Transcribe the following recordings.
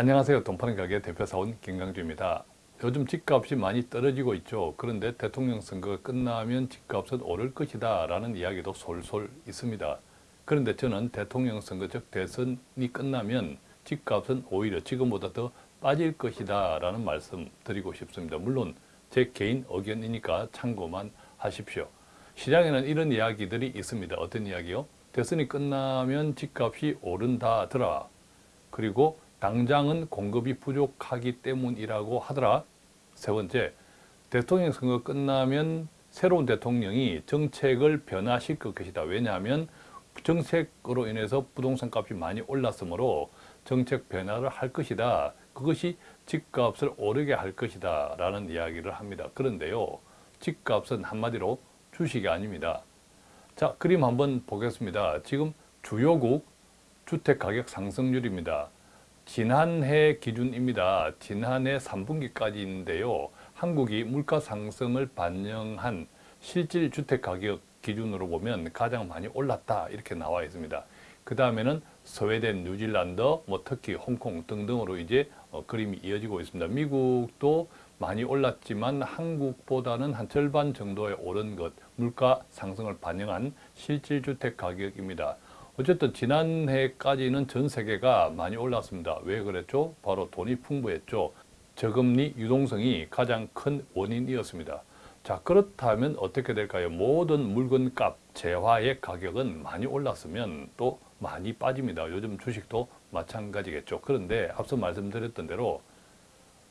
안녕하세요. 돈파는 가게 대표사원 김강주입니다. 요즘 집값이 많이 떨어지고 있죠. 그런데 대통령 선거가 끝나면 집값은 오를 것이다 라는 이야기도 솔솔 있습니다. 그런데 저는 대통령 선거 즉 대선이 끝나면 집값은 오히려 지금보다 더 빠질 것이다 라는 말씀 드리고 싶습니다. 물론 제 개인 의견이니까 참고만 하십시오. 시장에는 이런 이야기들이 있습니다. 어떤 이야기요? 대선이 끝나면 집값이 오른다더라. 그리고 당장은 공급이 부족하기 때문이라고 하더라. 세 번째, 대통령 선거 끝나면 새로운 대통령이 정책을 변화시킬 것이다. 왜냐하면 정책으로 인해서 부동산 값이 많이 올랐으므로 정책 변화를 할 것이다. 그것이 집값을 오르게 할 것이다. 라는 이야기를 합니다. 그런데요. 집값은 한마디로 주식이 아닙니다. 자, 그림 한번 보겠습니다. 지금 주요국 주택가격 상승률입니다. 지난해 기준입니다. 지난해 3분기까지인데요. 한국이 물가 상승을 반영한 실질 주택가격 기준으로 보면 가장 많이 올랐다 이렇게 나와 있습니다. 그 다음에는 스웨덴, 뉴질랜드, 뭐 특히 홍콩 등등으로 이제 어, 그림이 이어지고 있습니다. 미국도 많이 올랐지만 한국보다는 한 절반 정도에 오른 것, 물가 상승을 반영한 실질 주택 가격입니다. 어쨌든 지난해까지는 전 세계가 많이 올랐습니다. 왜 그랬죠? 바로 돈이 풍부했죠. 저금리 유동성이 가장 큰 원인이었습니다. 자 그렇다면 어떻게 될까요? 모든 물건값, 재화의 가격은 많이 올랐으면 또 많이 빠집니다. 요즘 주식도 마찬가지겠죠. 그런데 앞서 말씀드렸던 대로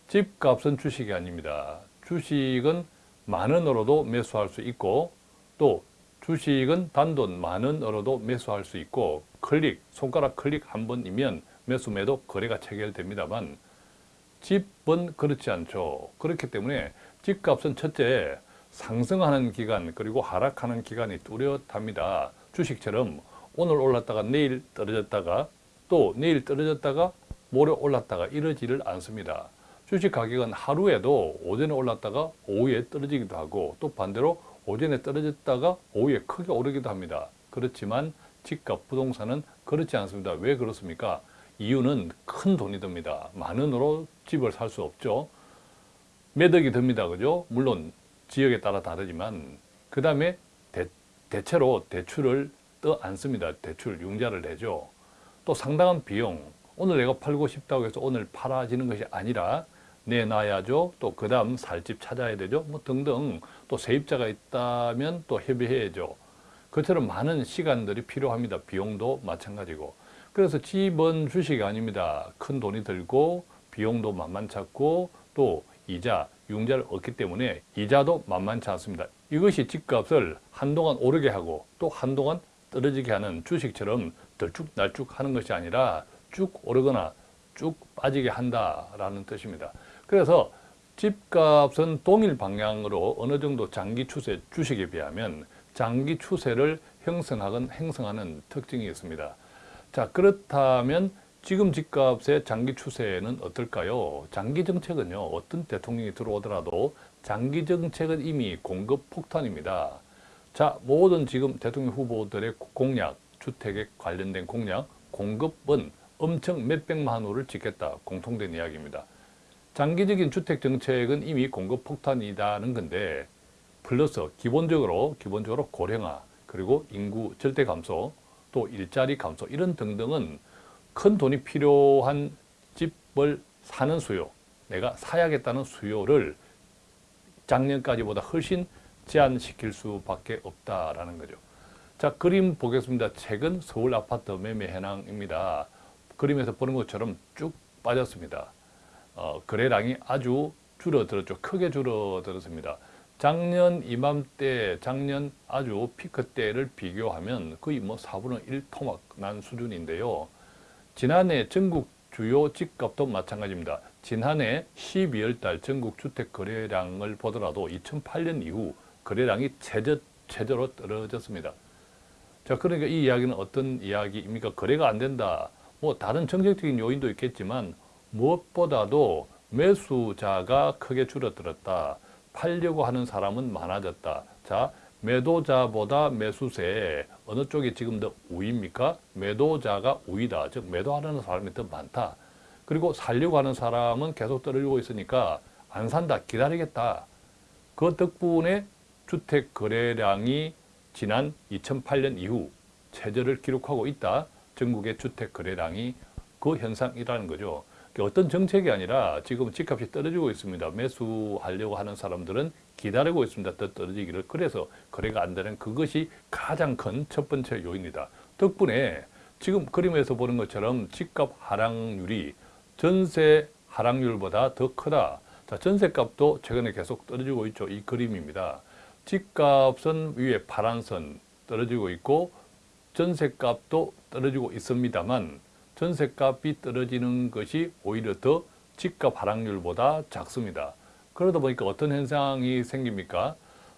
집값은 주식이 아닙니다. 주식은 만 원으로도 매수할 수 있고 또 주식은 단돈 만 원 으로도 매수할 수 있고 클릭, 손가락 클릭 한 번이면 매수 매도 거래가 체결됩니다만 집은 그렇지 않죠. 그렇기 때문에 집값은 첫째 상승하는 기간 그리고 하락하는 기간이 뚜렷합니다. 주식처럼 오늘 올랐다가 내일 떨어졌다가 또 내일 떨어졌다가 모레 올랐다가 이러지를 않습니다. 주식 가격은 하루에도 오전에 올랐다가 오후에 떨어지기도 하고 또 반대로 오전에 떨어졌다가 오후에 크게 오르기도 합니다. 그렇지만 집값 부동산은 그렇지 않습니다. 왜 그렇습니까? 이유는 큰 돈이 듭니다. 만 원으로 집을 살 수 없죠. 매덕이 듭니다. 그죠? 물론 지역에 따라 다르지만 그 다음에 대체로 대출을 떠 안습니다. 대출 융자를 내죠. 또 상당한 비용 오늘 내가 팔고 싶다고 해서 오늘 팔아지는 것이 아니라 내놔야죠. 또 그 다음 살 집 찾아야 되죠. 뭐 등등 또 세입자가 있다면 또 협의해야죠. 그처럼 많은 시간들이 필요합니다. 비용도 마찬가지고. 그래서 집은 주식이 아닙니다. 큰 돈이 들고 비용도 만만찮고 또 이자, 융자를 얻기 때문에 이자도 만만치 않습니다. 이것이 집값을 한동안 오르게 하고 또 한동안 떨어지게 하는 주식처럼 들쭉날쭉 하는 것이 아니라 쭉 오르거나 쭉 빠지게 한다라는 뜻입니다. 그래서 집값은 동일 방향으로 어느 정도 장기 추세 주식에 비하면 장기 추세를 형성하건 행성하는 특징이 있습니다. 자 그렇다면 지금 집값의 장기 추세는 어떨까요? 장기 정책은요 어떤 대통령이 들어오더라도 장기 정책은 이미 공급 폭탄입니다. 자 모든 지금 대통령 후보들의 공약 주택에 관련된 공약 공급은 엄청 몇백만 호를 짓겠다 공통된 이야기입니다. 장기적인 주택 정책은 이미 공급 폭탄이라는 건데 플러스 기본적으로 기본적으로 고령화 그리고 인구 절대 감소 또 일자리 감소 이런 등등은 큰 돈이 필요한 집을 사는 수요 내가 사야겠다는 수요를 작년까지보다 훨씬 제한시킬 수밖에 없다라는 거죠. 자 그림 보겠습니다. 최근 서울 아파트 매매 현황입니다. 그림에서 보는 것처럼 쭉 빠졌습니다. 어, 거래량이 아주 줄어들었죠. 크게 줄어들었습니다. 작년 이맘때, 작년 아주 피크 때를 비교하면 거의 뭐 4분의 1 토막 난 수준인데요. 지난해 전국 주요 집값도 마찬가지입니다. 지난해 12월 달 전국 주택 거래량을 보더라도 2008년 이후 거래량이 최저, 최저로 떨어졌습니다. 자, 그러니까 이 이야기는 어떤 이야기입니까? 거래가 안 된다. 뭐 다른 정책적인 요인도 있겠지만 무엇보다도 매수자가 크게 줄어들었다. 팔려고 하는 사람은 많아졌다. 자, 매도자보다 매수세 어느 쪽이 지금 더 우위입니까? 매도자가 우위다. 즉 매도하려는 사람이 더 많다. 그리고 살려고 하는 사람은 계속 떨어지고 있으니까 안 산다, 기다리겠다. 그 덕분에 주택 거래량이 지난 2008년 이후 최저를 기록하고 있다. 전국의 주택 거래량이 그 현상이라는 거죠. 그러니까 어떤 정책이 아니라 지금 집값이 떨어지고 있습니다. 매수하려고 하는 사람들은 기다리고 있습니다. 더 떨어지기를. 그래서 거래가 안 되는 그것이 가장 큰 첫 번째 요인이다. 덕분에 지금 그림에서 보는 것처럼 집값 하락률이 전세 하락률보다 더 크다. 자, 전세값도 최근에 계속 떨어지고 있죠. 이 그림입니다. 집값은 위에 파란 선 떨어지고 있고 전세값도 떨어지고 있습니다만 전세값이 떨어지는 것이 오히려 더 집값 하락률보다 작습니다. 그러다 보니까 어떤 현상이 생깁니까?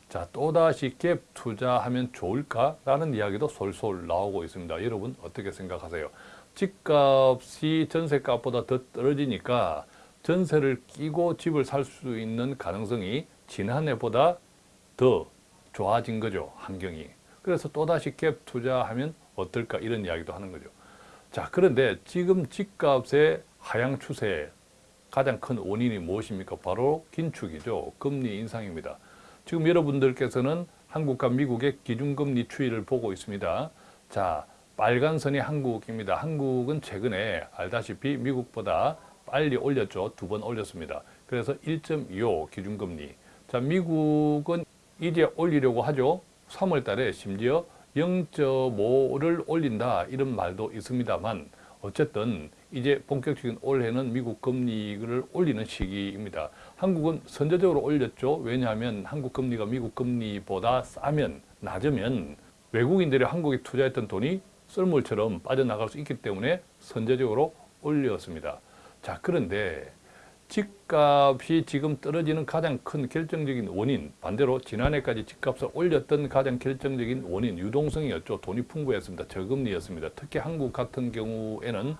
자, 또다시 갭 투자하면 좋을까라는 이야기도 솔솔 나오고 있습니다. 여러분 어떻게 생각하세요? 집값이 전세값보다 더 떨어지니까 전세를 끼고 집을 살 수 있는 가능성이 지난해보다 더 좋아진 거죠. 환경이. 그래서 또다시 갭 투자하면 어떨까 이런 이야기도 하는 거죠. 자 그런데 지금 집값의 하향 추세 가장 큰 원인이 무엇입니까? 바로 긴축이죠. 금리 인상입니다. 지금 여러분들께서는 한국과 미국의 기준금리 추이를 보고 있습니다. 자, 빨간 선이 한국입니다. 한국은 최근에 알다시피 미국보다 빨리 올렸죠. 두 번 올렸습니다. 그래서 1.25 기준금리. 자, 미국은 이제 올리려고 하죠. 3월 달에 심지어 0.5를 올린다 이런 말도 있습니다만 어쨌든 이제 본격적인 올해는 미국 금리를 올리는 시기입니다. 한국은 선제적으로 올렸죠. 왜냐하면 한국 금리가 미국 금리보다 싸면 낮으면 외국인들이 한국에 투자했던 돈이 썰물처럼 빠져나갈 수 있기 때문에 선제적으로 올렸습니다. 자 그런데 집값이 지금 떨어지는 가장 큰 결정적인 원인 반대로 지난해까지 집값을 올렸던 가장 결정적인 원인 유동성이었죠. 돈이 풍부했습니다. 저금리였습니다. 특히 한국 같은 경우에는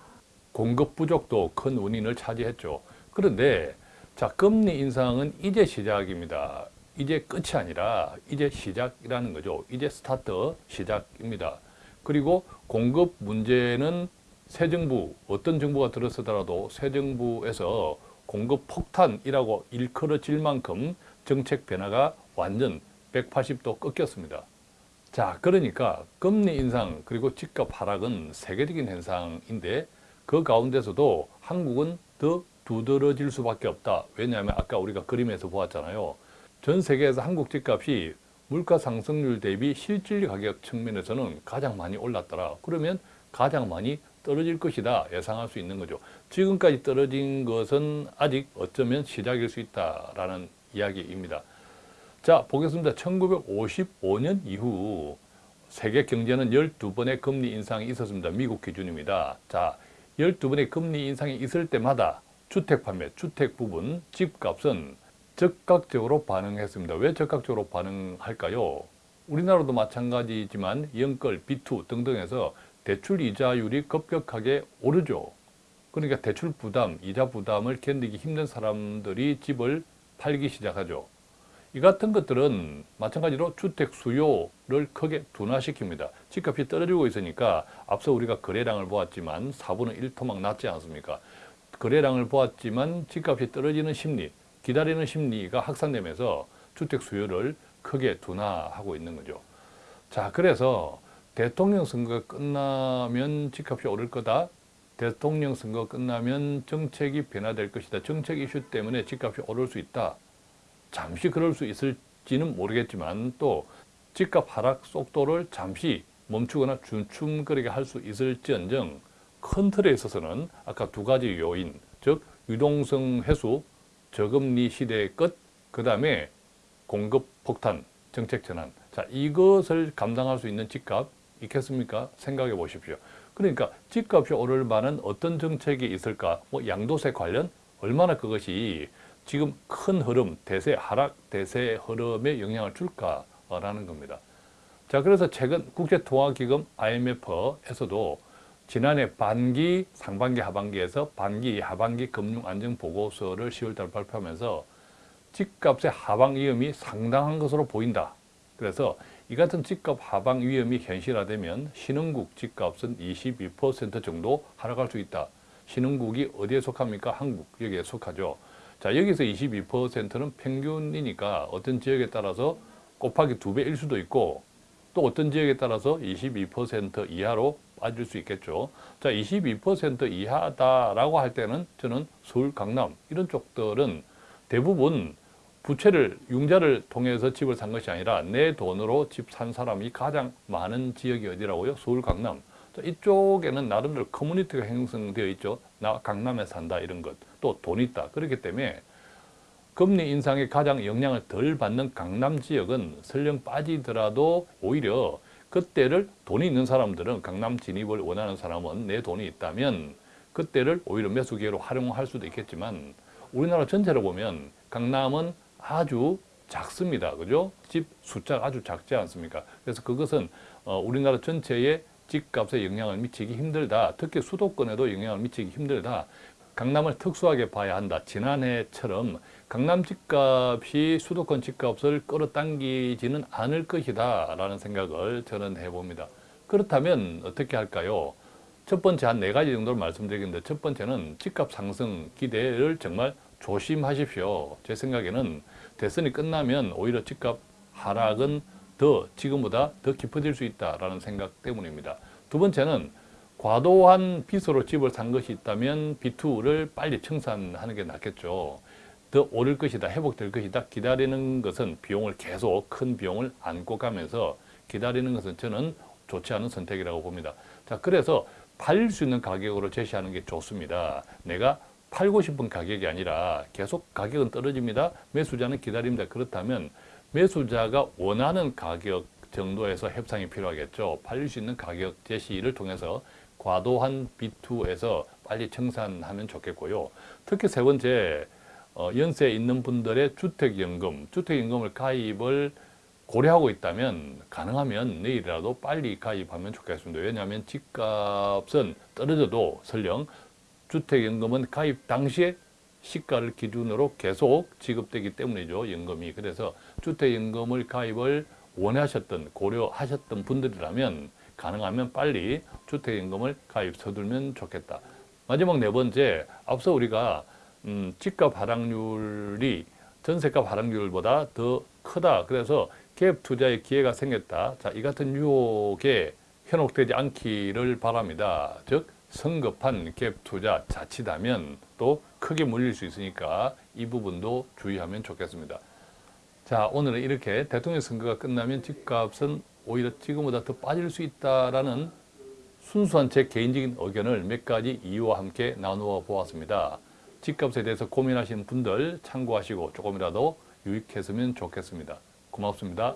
공급 부족도 큰 원인을 차지했죠. 그런데 자 금리 인상은 이제 시작입니다. 이제 끝이 아니라 이제 시작이라는 거죠. 이제 스타트 시작입니다. 그리고 공급 문제는 새 정부 어떤 정부가 들어서더라도 새 정부에서 공급 폭탄이라고 일컬어질 만큼 정책 변화가 완전 180도 꺾였습니다. 자, 그러니까 금리 인상 그리고 집값 하락은 세계적인 현상인데 그 가운데서도 한국은 더 두드러질 수밖에 없다. 왜냐하면 아까 우리가 그림에서 보았잖아요. 전 세계에서 한국 집값이 물가 상승률 대비 실질 가격 측면에서는 가장 많이 올랐더라. 그러면 가장 많이 떨어질 것이다 예상할 수 있는 거죠. 지금까지 떨어진 것은 아직 어쩌면 시작일 수 있다라는 이야기입니다. 자 보겠습니다. 1955년 이후 세계 경제는 12번의 금리 인상이 있었습니다. 미국 기준입니다. 자 12번의 금리 인상이 있을 때마다 주택 판매, 주택 부분, 집값은 적극적으로 반응했습니다. 왜 적극적으로 반응할까요? 우리나라도 마찬가지지만 연끌, 비투 등등에서 대출 이자율이 급격하게 오르죠. 그러니까 대출 부담, 이자 부담을 견디기 힘든 사람들이 집을 팔기 시작하죠. 이 같은 것들은 마찬가지로 주택 수요를 크게 둔화시킵니다. 집값이 떨어지고 있으니까 앞서 우리가 거래량을 보았지만 4분의 1 토막 낮지 않습니까? 거래량을 보았지만 집값이 떨어지는 심리, 기다리는 심리가 확산되면서 주택 수요를 크게 둔화하고 있는 거죠. 자, 그래서 대통령 선거가 끝나면 집값이 오를 거다. 대통령 선거 끝나면 정책이 변화될 것이다. 정책 이슈 때문에 집값이 오를 수 있다. 잠시 그럴 수 있을지는 모르겠지만 또 집값 하락 속도를 잠시 멈추거나 춤추거리게 할 수 있을지언정 큰 틀에 있어서는 아까 두 가지 요인, 즉 유동성 회수, 저금리 시대의 끝, 그 다음에 공급 폭탄, 정책 전환. 자, 이것을 감당할 수 있는 집값, 있겠습니까? 생각해 보십시오. 그러니까 집값이 오를 만한 어떤 정책이 있을까? 뭐 양도세 관련 얼마나 그것이 지금 큰 흐름, 대세 하락, 대세 흐름에 영향을 줄까라는 겁니다. 자, 그래서 최근 국제통화기금 IMF에서도 지난해 반기, 상반기, 하반기에서 반기, 하반기 금융안정보고서를 10월달 발표하면서 집값의 하방 위험이 상당한 것으로 보인다. 그래서 이 같은 집값 하방 위험이 현실화되면 신흥국 집값은 22% 정도 하락할 수 있다. 신흥국이 어디에 속합니까? 한국 여기에 속하죠. 자 여기서 22%는 평균이니까 어떤 지역에 따라서 곱하기 두 배일 수도 있고 또 어떤 지역에 따라서 22% 이하로 빠질 수 있겠죠. 자, 22% 이하다라고 할 때는 저는 서울, 강남 이런 쪽들은 대부분 부채를 융자를 통해서 집을 산 것이 아니라 내 돈으로 집 산 사람이 가장 많은 지역이 어디라고요? 서울, 강남. 자, 이쪽에는 나름대로 커뮤니티가 형성되어 있죠. 나 강남에 산다 이런 것. 또 돈 있다. 그렇기 때문에 금리 인상에 가장 영향을 덜 받는 강남 지역은 설령 빠지더라도 오히려 그때를 돈이 있는 사람들은 강남 진입을 원하는 사람은 내 돈이 있다면 그때를 오히려 매수 기회로 활용할 수도 있겠지만 우리나라 전체로 보면 강남은 아주 작습니다. 그죠? 집 숫자가 아주 작지 않습니까? 그래서 그것은 어, 우리나라 전체의 집값에 영향을 미치기 힘들다. 특히 수도권에도 영향을 미치기 힘들다. 강남을 특수하게 봐야 한다. 지난해처럼 강남 집값이 수도권 집값을 끌어당기지는 않을 것이다 라는 생각을 저는 해봅니다. 그렇다면 어떻게 할까요? 첫 번째 한 네 가지 정도를 말씀드리겠는데 첫 번째는 집값 상승 기대를 정말 조심하십시오. 제 생각에는 대선이 끝나면 오히려 집값 하락은 더 지금보다 더 깊어질 수 있다라는 생각 때문입니다. 두 번째는 과도한 빚으로 집을 산 것이 있다면 B2를 빨리 청산하는 게 낫겠죠. 더 오를 것이다, 회복될 것이다 기다리는 것은 비용을 계속 큰 비용을 안고 가면서 기다리는 것은 저는 좋지 않은 선택이라고 봅니다. 자, 그래서 팔릴 수 있는 가격으로 제시하는 게 좋습니다. 내가 팔고 싶은 가격이 아니라 계속 가격은 떨어집니다. 매수자는 기다립니다. 그렇다면 매수자가 원하는 가격 정도에서 협상이 필요하겠죠. 팔릴 수 있는 가격 제시를 통해서 과도한 B2에서 빨리 청산하면 좋겠고요. 특히 세 번째, 어, 연세 있는 분들의 주택연금, 주택연금을 가입을 고려하고 있다면 가능하면 내일이라도 빨리 가입하면 좋겠습니다. 왜냐하면 집값은 떨어져도 설령 주택연금은 가입 당시에 시가를 기준으로 계속 지급되기 때문이죠. 연금이. 그래서 주택연금을 가입을 원하셨던 고려하셨던 분들이라면 가능하면 빨리 주택연금을 가입 서두르면 좋겠다. 마지막 네 번째, 앞서 우리가 음, 집값 하락률이 전세값 하락률보다 더 크다. 그래서 갭 투자의 기회가 생겼다. 자, 이 같은 유혹에 현혹되지 않기를 바랍니다. 즉, 성급한 갭 투자 자칫하면 또 크게 물릴 수 있으니까 이 부분도 주의하면 좋겠습니다. 자, 오늘은 이렇게 대통령 선거가 끝나면 집값은 오히려 지금보다 더 빠질 수 있다라는 순수한 제 개인적인 의견을 몇 가지 이유와 함께 나누어 보았습니다. 집값에 대해서 고민하시는 분들 참고하시고 조금이라도 유익했으면 좋겠습니다. 고맙습니다.